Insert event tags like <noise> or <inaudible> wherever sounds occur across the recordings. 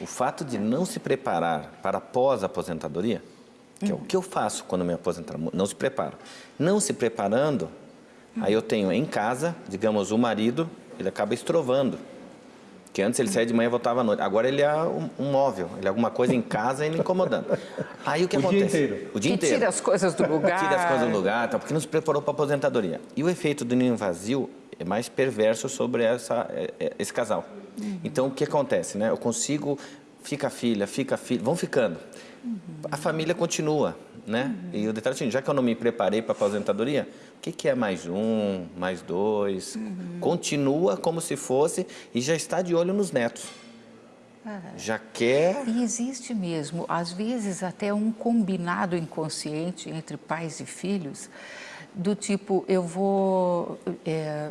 O fato de não se preparar para pós-aposentadoria, que é o que eu faço quando me aposentar, não se preparo. Não se preparando, aí eu tenho em casa, digamos, o marido, ele acaba estrovando. Que antes ele saía de manhã e voltava à noite. Agora ele é um, um móvel, ele é alguma coisa em casa e ele incomodando. Aí o que <laughs> O dia acontece? inteiro. O dia Que inteiro. <laughs> tira as coisas do lugar. Tira as coisas do lugar, tá, porque não se preparou para a aposentadoria. E o efeito do ninho vazio mais perverso sobre essa, é, é, esse casal. Então, o que acontece? Né? Eu consigo, fica a filha, fica a filha, vão ficando. A família continua, né? E o detalhe é assim, já que eu não me preparei para a aposentadoria, o que, que é mais um, mais dois? Continua como se fosse e já está de olho nos netos. Já quer... E existe mesmo, às vezes, até um combinado inconsciente entre pais e filhos, do tipo, eu vou. é,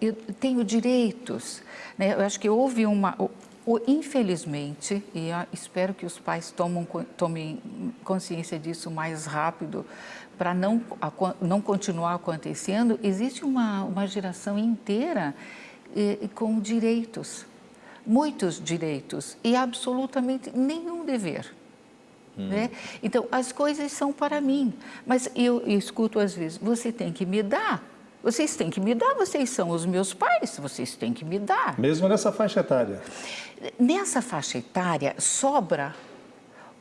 eu tenho direitos. Né? Eu acho que houve uma. Infelizmente, e espero que os pais tomam, tomem consciência disso mais rápido, para não, não continuar acontecendo, existe uma, uma geração inteira eh, com direitos muitos direitos e absolutamente nenhum dever. Né? Então, as coisas são para mim, mas eu, escuto às vezes, você tem que me dar, vocês têm que me dar, vocês são os meus pais, vocês têm que me dar. Mesmo nessa faixa etária. Nessa faixa etária sobra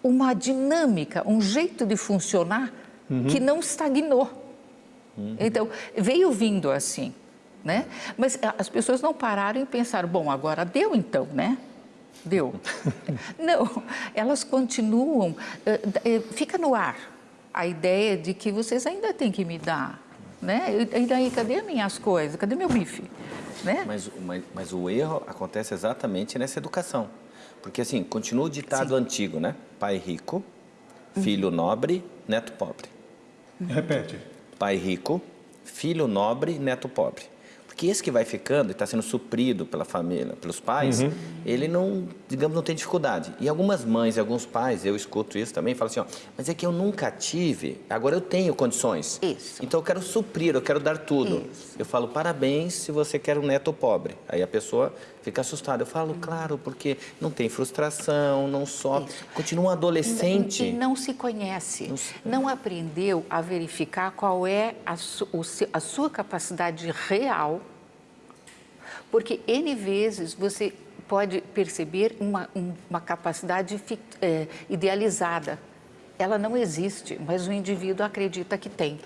uma dinâmica, um jeito de funcionar que não estagnou. Então, veio vindo assim, né? Mas a- as pessoas não pararam e pensaram, bom, agora deu então, né? Deu. <laughs> não, elas continuam, eh, eh, fica no ar a ideia de que vocês ainda têm que me dar, né? E daí, cadê minhas coisas? Cadê meu bife? Né? Mas, mas, mas o erro acontece exatamente nessa educação. Porque, assim, continua o ditado antigo, né? Pai rico, filho nobre, neto pobre. Repete. Pai rico, filho nobre, neto pobre. Porque esse que vai ficando e está sendo suprido pela família, pelos pais, ele não, digamos, não tem dificuldade. E algumas mães e alguns pais, eu escuto isso também, falam assim, ó, mas é que eu nunca tive, agora eu tenho condições. Isso. Então eu quero suprir, eu quero dar tudo. Isso. Eu falo, parabéns se você quer um neto pobre. Aí a pessoa fica assustada. Eu falo, claro, porque não tem frustração, não sofre. Continua um adolescente. E não se conhece, Não se- não aprendeu a verificar qual é a, su- a sua capacidade real, porque N vezes você pode perceber uma, um- uma capacidade é, idealizada. Ela não existe, mas o indivíduo acredita que tem.